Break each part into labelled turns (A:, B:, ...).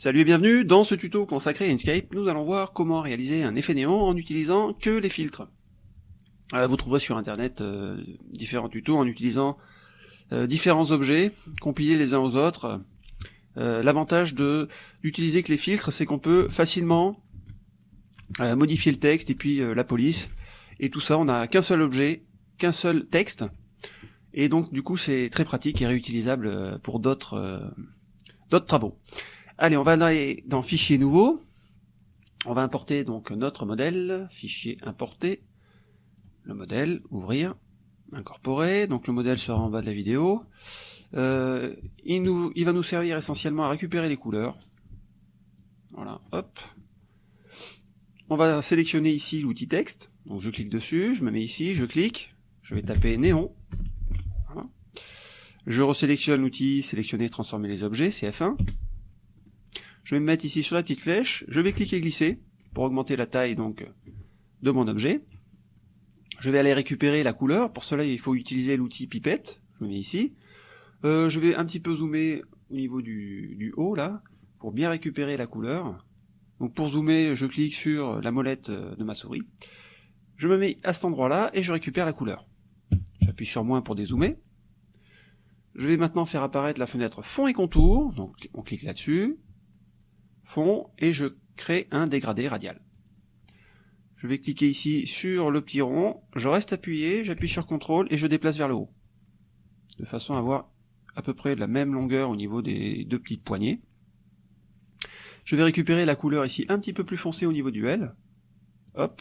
A: Salut et bienvenue, dans ce tuto consacré à Inkscape, nous allons voir comment réaliser un effet néon en utilisant que les filtres. Euh, vous trouverez sur internet euh, différents tutos en utilisant euh, différents objets, compilés les uns aux autres. L'avantage de d'utiliser que les filtres, c'est qu'on peut facilement modifier le texte et puis la police. Et tout ça, on n'a qu'un seul objet, qu'un seul texte. Et donc du coup c'est très pratique et réutilisable pour d'autres d'autres travaux. Allez, on va aller dans Fichier nouveau. On va importer donc notre modèle, fichier importer, le modèle, ouvrir, incorporer, donc le modèle sera en bas de la vidéo. Euh, il, nous, il va nous servir essentiellement à récupérer les couleurs. Voilà, hop. On va sélectionner ici l'outil texte, donc je clique dessus, je me mets ici, je clique, je vais taper néon. Je resélectionne l'outil sélectionner, transformer les objets, c'est F1. Je vais me mettre ici sur la petite flèche, je vais cliquer glisser pour augmenter la taille donc de mon objet. Je vais aller récupérer la couleur, pour cela il faut utiliser l'outil pipette, je me mets ici. Euh, je vais un petit peu zoomer au niveau du, du, haut là, pour bien récupérer la couleur. Donc pour zoomer, je clique sur la molette de ma souris. Je me mets à cet endroit là et je récupère la couleur. J'appuie sur moins pour dézoomer. Je vais maintenant faire apparaître la fenêtre fond et contour, donc on clique là-dessus fond, et je crée un dégradé radial. Je vais cliquer ici sur le petit rond, je reste appuyé, j'appuie sur CTRL et je déplace vers le haut. De façon à avoir à peu près la même longueur au niveau des deux petites poignées. Je vais récupérer la couleur ici un petit peu plus foncée au niveau du L. Hop.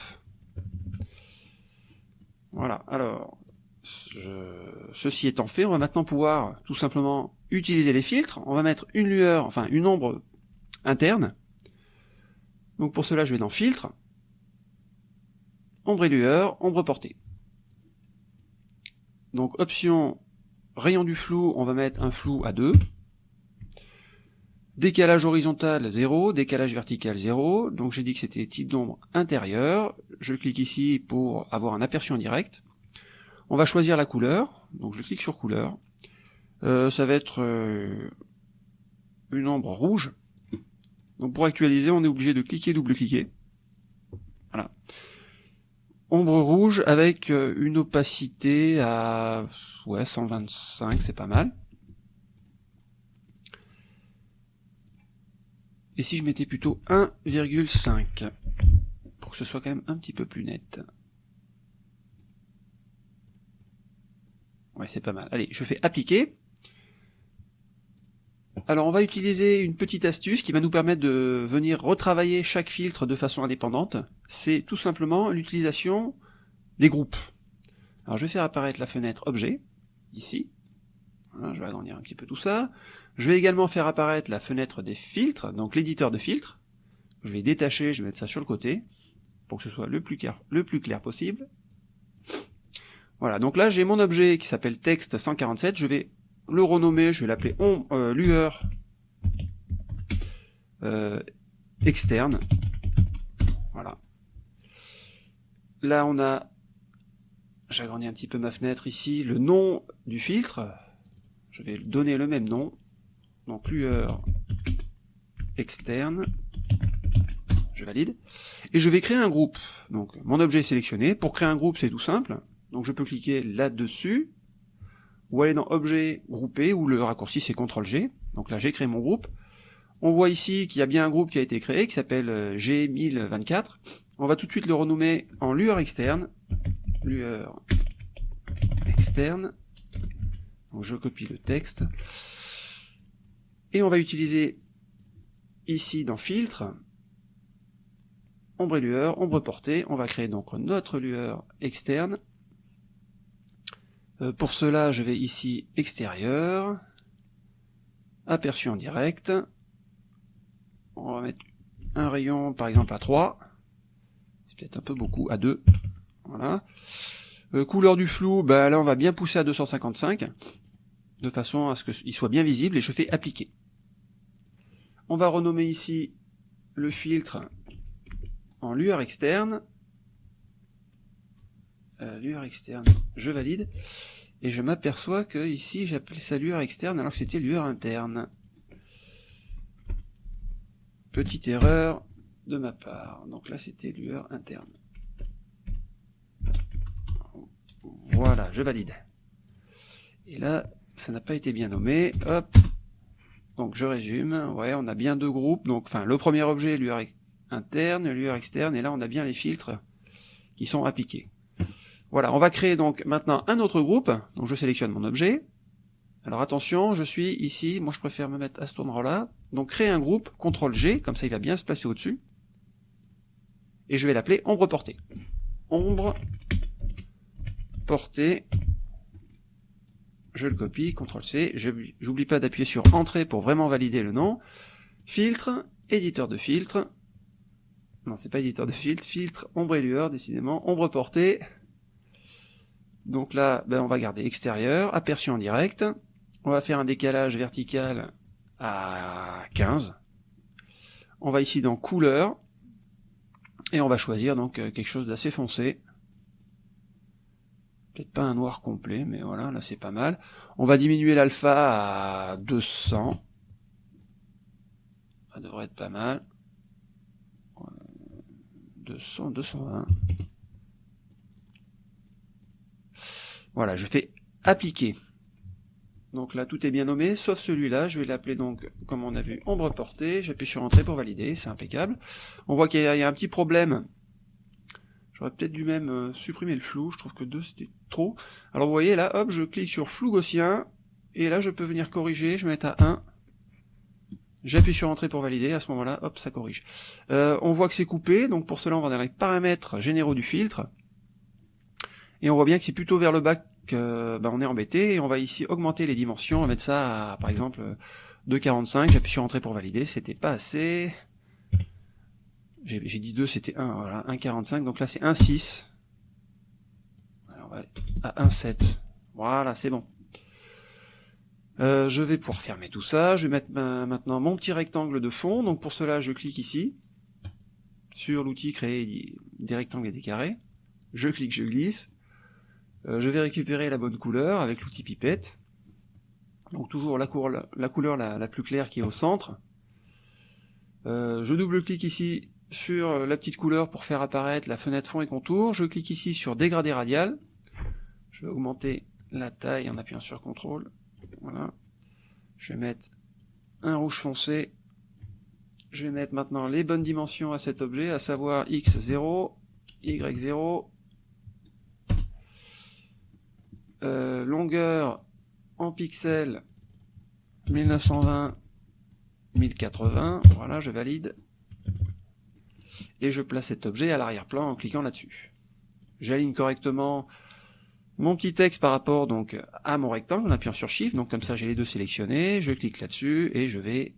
A: Voilà, alors, ceci étant fait, on va maintenant pouvoir tout simplement utiliser les filtres. On va mettre une lueur, enfin une ombre interne. Donc pour cela, je vais dans Filtre, Ombre et lueur, Ombre portée. Donc option rayon du flou, on va mettre un flou à 2. Décalage horizontal 0, décalage vertical 0. Donc j'ai dit que c'était type d'ombre intérieur. Je clique ici pour avoir un aperçu en direct. On va choisir la couleur. Donc je clique sur couleur. Euh, ça va être euh, une ombre rouge. Donc pour actualiser, on est obligé de cliquer, double-cliquer. Voilà. Ombre rouge avec euh, une opacité à ouais, 125, c'est pas mal. Et si je mettais plutôt 1,5 pour que ce soit quand même un petit peu plus net. Ouais, c'est pas mal. Allez, je fais appliquer. Alors on va utiliser une petite astuce qui va nous permettre de venir retravailler chaque filtre de façon indépendante. C'est tout simplement l'utilisation des groupes. Alors je vais faire apparaître la fenêtre objet, ici. je vais agrandir un petit peu tout ça. Je vais également faire apparaître la fenêtre des filtres, donc l'éditeur de filtres. Je vais détacher, je vais mettre ça sur le côté, pour que ce soit le plus clair, le plus clair possible. Voilà, donc là j'ai mon objet qui s'appelle texte 147, je vais le renommer, je vais l'appeler euh, lueur euh, externe. Voilà. Là, on a, j'agrandis un petit peu ma fenêtre ici, le nom du filtre. Je vais donner le même nom. Donc lueur externe. Je valide. Et je vais créer un groupe. Donc mon objet est sélectionné. Pour créer un groupe, c'est tout simple. Donc je peux cliquer là-dessus ou aller dans Objet, Grouper, où le raccourci c'est CTRL-G. Donc là j'ai créé mon groupe. On voit ici qu'il y a bien un groupe qui a été créé, qui s'appelle euh, G1024. On va tout de suite le renommer en lueur externe. Lueur externe. Donc je copie le texte. Et on va utiliser ici dans Filtre, ombre et lueur, ombre portée. On va créer donc notre lueur externe. Euh, pour cela, je vais ici extérieur, aperçu en direct. On va mettre un rayon par exemple à 3. C'est peut-être un peu beaucoup, à 2. Voilà. Euh, couleur du flou, bah là on va bien pousser à 255, de façon à ce qu'il soit bien visible, et je fais appliquer. On va renommer ici le filtre en lueur externe, euh, lueur externe, je valide, et je m'aperçois que ici j'appelais ça lueur externe alors que c'était lueur interne. petite erreur de ma part. Donc là, c'était lueur interne. Voilà, je valide. Et là, ça n'a pas été bien nommé. Hop. Donc je résume. Ouais, on a bien deux groupes. Donc, enfin, le premier objet, lueur interne, lueur externe, et là, on a bien les filtres qui sont appliqués. Voilà, on va créer donc maintenant un autre groupe. Donc je sélectionne mon objet. Alors attention, je suis ici, moi je préfère me mettre à cet endroit-là. Donc créer un groupe, CTRL G, comme ça il va bien se placer au-dessus. Et je vais l'appeler ombre portée. Ombre portée. Je le copie, CTRL C. J'oublie pas d'appuyer sur Entrée pour vraiment valider le nom. Filtre, éditeur de filtre. Non, c'est pas éditeur de filtre, filtre, ombre et lueur, décidément, ombre portée. Donc là, ben, on va garder extérieur, aperçu en direct. On va faire un décalage vertical à 15. On va ici dans couleur. Et on va choisir donc euh, quelque chose d'assez foncé. Peut-être pas un noir complet, mais voilà, là c'est pas mal. On va diminuer l'alpha à 200. Ça devrait être pas mal. 200, 220. Voilà, je fais appliquer. Donc là, tout est bien nommé, sauf celui-là. Je vais l'appeler donc, comme on a vu, ombre portée. J'appuie sur Entrée pour valider, c'est impeccable. On voit qu'il y, a un petit problème. J'aurais peut-être dû même euh, supprimer le flou. Je trouve que 2, c'était trop. Alors vous voyez, là, hop, je clique sur flou gaussien. Et là, je peux venir corriger. Je vais mettre à 1. J'appuie sur Entrée pour valider. À ce moment-là, hop, ça corrige. Euh, on voit que c'est coupé. Donc pour cela, on va dans les paramètres généraux du filtre. Et on voit bien que c'est plutôt vers le bas que bah, on est embêté. Et on va ici augmenter les dimensions, on va mettre ça à, par exemple, 2,45. J'appuie sur Entrée pour valider. C'était pas assez. J'ai dit 2, c'était 1. Voilà, 1,45. Donc là, c'est 1,6. On va à 1,7. Voilà, c'est bon. Euh, je vais pouvoir fermer tout ça. Je vais mettre maintenant mon petit rectangle de fond. Donc pour cela, je clique ici sur l'outil créer des rectangles et des carrés. Je clique, je glisse. Euh, je vais récupérer la bonne couleur avec l'outil pipette. Donc toujours la, couleur la, plus claire qui est au centre. Euh, je double-clique ici sur la petite couleur pour faire apparaître la fenêtre fond et contour. Je clique ici sur dégradé radial. Je vais augmenter la taille en appuyant sur CTRL. Voilà. Je vais mettre un rouge foncé. Je vais mettre maintenant les bonnes dimensions à cet objet, à savoir x0, y0, Euh, longueur en pixels 1920 1080, voilà, je valide. Et je place cet objet à l'arrière-plan en cliquant là-dessus. J'aligne correctement mon petit texte par rapport donc à mon rectangle en appuyant sur Shift, donc comme ça j'ai les deux sélectionnés, je clique là-dessus et je vais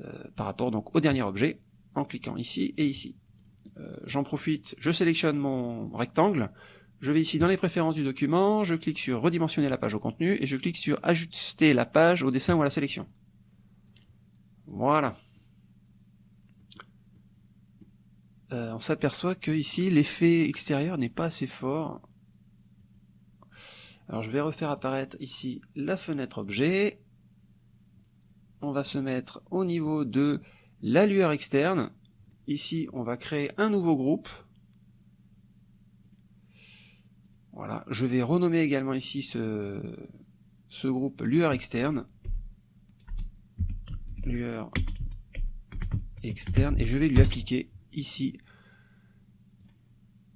A: euh, par rapport donc au dernier objet en cliquant ici et ici. Euh, j'en profite, je sélectionne mon rectangle, je vais ici dans les préférences du document, je clique sur redimensionner la page au contenu, et je clique sur ajuster la page au dessin ou à la sélection. Voilà. Euh, on s'aperçoit que ici l'effet extérieur n'est pas assez fort. Alors je vais refaire apparaître ici la fenêtre objet. On va se mettre au niveau de la lueur externe. Ici on va créer un nouveau groupe. Voilà, je vais renommer également ici ce, ce groupe lueur externe. Lueur externe, et je vais lui appliquer ici,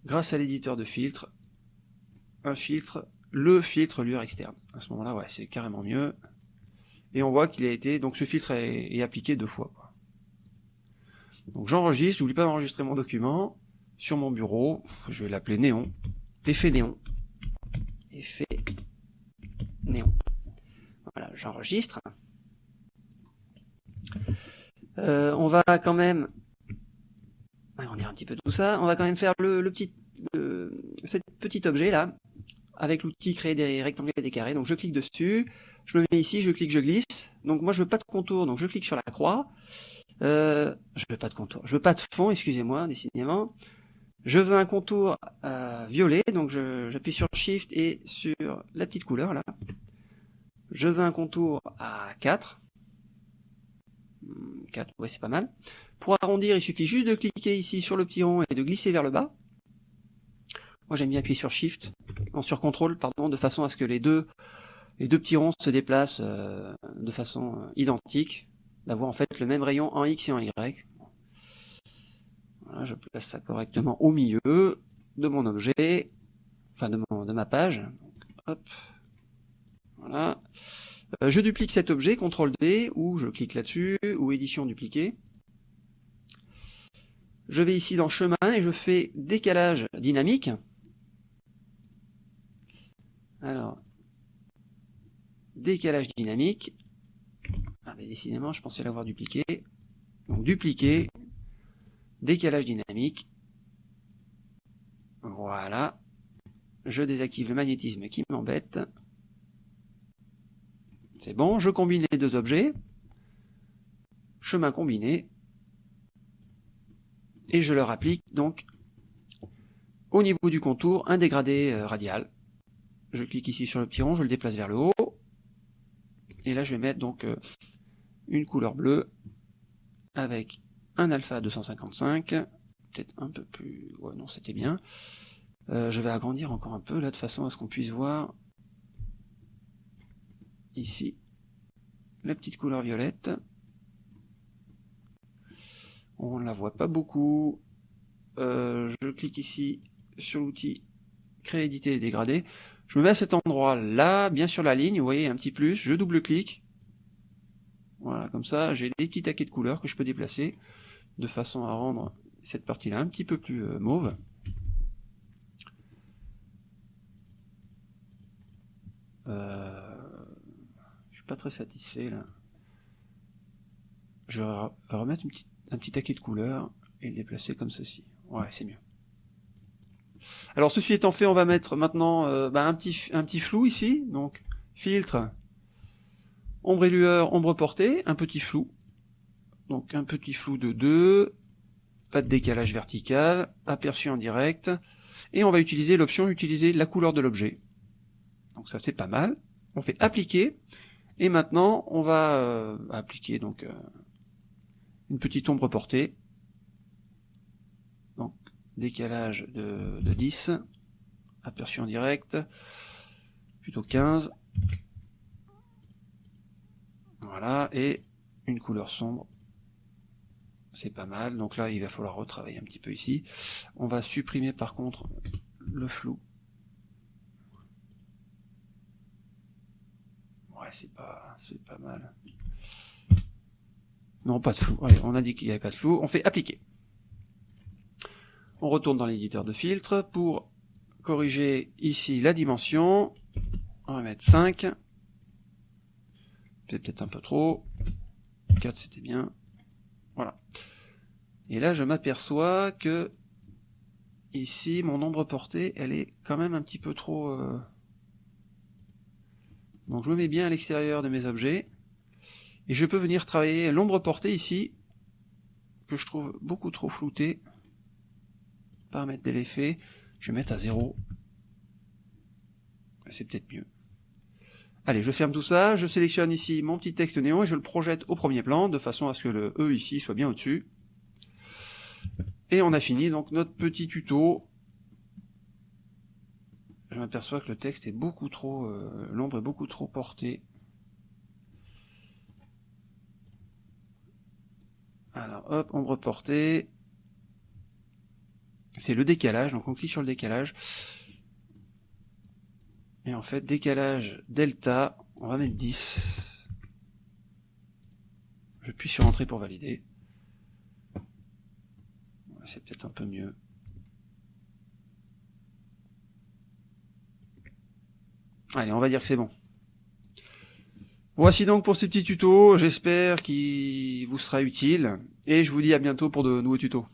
A: grâce à l'éditeur de filtre, un filtre, le filtre lueur externe. À ce moment-là, ouais, c'est carrément mieux. Et on voit qu'il a été, donc ce filtre est, appliqué deux fois. Donc j'enregistre, j'oublie pas d'enregistrer mon document sur mon bureau, je vais l'appeler néon, effet néon effet néon. Voilà, j'enregistre. Euh, on va quand même, on dirait un petit peu tout ça, on va quand même faire le, petit, cet petit objet là, avec l'outil créer des rectangles et des carrés. Donc je clique dessus, je me mets ici, je clique, je glisse. Donc moi je veux pas de contour, donc je clique sur la croix. Euh, je veux pas de contour, je veux pas de fond, excusez-moi, décidément. Je veux un contour euh, violet, donc j'appuie sur Shift et sur la petite couleur là. Je veux un contour à 4. 4, ouais c'est pas mal. Pour arrondir, il suffit juste de cliquer ici sur le petit rond et de glisser vers le bas. Moi j'aime bien appuyer sur Shift, non sur CTRL, pardon, de façon à ce que les deux, les deux petits ronds se déplacent euh, de façon euh, identique, d'avoir en fait le même rayon en X et en Y. Je place ça correctement au milieu de mon objet, enfin de, mon, de ma page. Hop, voilà. Euh, je duplique cet objet, CTRL D, ou je clique là-dessus, ou édition dupliquer. Je vais ici dans chemin et je fais décalage dynamique. Alors, décalage dynamique. Ah mais décidément, je pensais l'avoir dupliqué. Donc dupliquer, décalage dynamique. Voilà. Je désactive le magnétisme qui m'embête. C'est bon, je combine les deux objets. Chemin combiné. Et je leur applique donc au niveau du contour un dégradé euh, radial. Je clique ici sur le petit rond, je le déplace vers le haut. Et là je vais mettre donc euh, une couleur bleue avec un alpha 255, peut-être un peu plus... Ouais non c'était bien. Euh, je vais agrandir encore un peu là de façon à ce qu'on puisse voir ici la petite couleur violette. On ne la voit pas beaucoup. Euh, je clique ici sur l'outil créer, éditer et dégrader. Je me mets à cet endroit là, bien sur la ligne, vous voyez un petit plus, je double-clique. Voilà, comme ça j'ai des petits taquets de couleurs que je peux déplacer de façon à rendre cette partie-là un petit peu plus euh, mauve. Euh, pas très satisfait là. Je vais remettre un petit taquet de couleur et le déplacer comme ceci. Ouais, c'est mieux. Alors ceci étant fait, on va mettre maintenant euh, bah, un, petit, un petit flou ici. Donc filtre, ombre et lueur, ombre portée, un petit flou. Donc un petit flou de 2, pas de décalage vertical, aperçu en direct. Et on va utiliser l'option utiliser la couleur de l'objet. Donc ça c'est pas mal. On fait appliquer. Et maintenant, on va euh, appliquer donc euh, une petite ombre portée. Donc décalage de, de 10, aperçu en direct, plutôt 15. Voilà, et une couleur sombre. C'est pas mal, donc là il va falloir retravailler un petit peu ici. On va supprimer par contre le flou. c'est pas, c'est pas mal. Non, pas de flou. on a dit qu'il n'y avait pas de flou. On fait appliquer. On retourne dans l'éditeur de filtre pour corriger ici la dimension. On va mettre 5. C'est peut-être un peu trop. 4 c'était bien. Voilà. Et là je m'aperçois que ici mon ombre portée elle est quand même un petit peu trop euh, donc je me mets bien à l'extérieur de mes objets. Et je peux venir travailler l'ombre portée ici, que je trouve beaucoup trop flouté. Paramètres de l'effet, je vais mettre à 0. C'est peut-être mieux. Allez, je ferme tout ça, je sélectionne ici mon petit texte néon et je le projette au premier plan, de façon à ce que le E ici soit bien au-dessus. Et on a fini donc notre petit tuto je m'aperçois que le texte est beaucoup trop, euh, l'ombre est beaucoup trop portée. Alors hop, ombre portée. C'est le décalage, donc on clique sur le décalage. Et en fait, décalage delta, on va mettre 10. Je puis sur entrée pour valider. C'est peut-être un peu mieux. Allez, on va dire que c'est bon. Voici donc pour ce petit tuto, j'espère qu'il vous sera utile, et je vous dis à bientôt pour de nouveaux tutos.